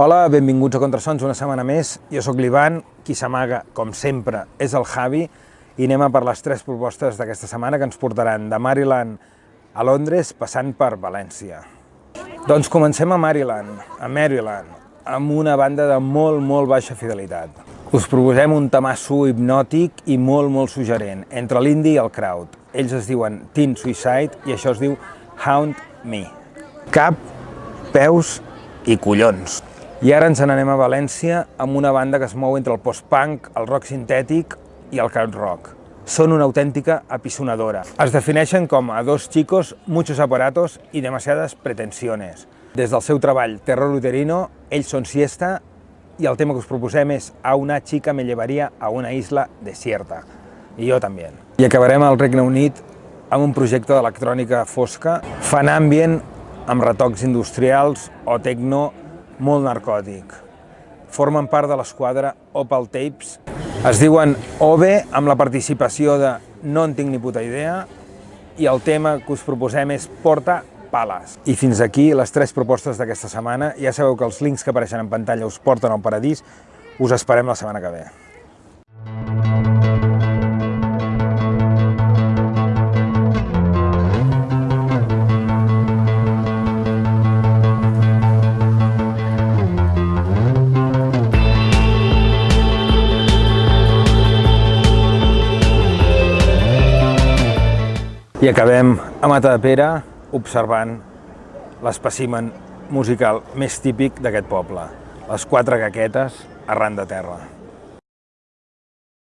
Hola, benvinguts a Contrasons una setmana més. Jo sóc l'Ivan, qui s'amaga, com sempre, és el Javi, i anem a per les tres propostes d'aquesta setmana que ens portaran de Maryland a Londres, passant per València. Doncs comencem a Maryland, a Maryland, amb una banda de molt, molt baixa fidelitat. Us proposem un tamasso hipnòtic i molt, molt suggerent, entre l'indie i el crowd. Ells es diuen Teen Suicide i això es diu Hound Me. Cap, peus i collons. I ara ens n'anem a València amb una banda que es mou entre el post-punk, el rock sintètic i el crowd rock. Són una autèntica apisonadora. Es defineixen com a dos chicos, muchos aparatos y demasiadas pretensiones. Des del seu treball Terror Uterino, ells són Siesta i el tema que us proposem és A una chica me llevaria a una isla desierta. I jo també. I acabarem al Regne Unit amb un projecte d'electrònica fosca, fan ambient amb retocs industrials o techno molt narcòtic. Formen part de l'esquadra Opal Tapes. Es diuen OVE amb la participació de No en tinc ni puta idea i el tema que us proposem és Porta Pales. I fins aquí les tres propostes d'aquesta setmana. Ja sabeu que els links que apareixen en pantalla us porten al paradís. Us esperem la setmana que ve. I acabem a Matadepera observant l'espècimen musical més típic d'aquest poble, les quatre caquetes arran de terra.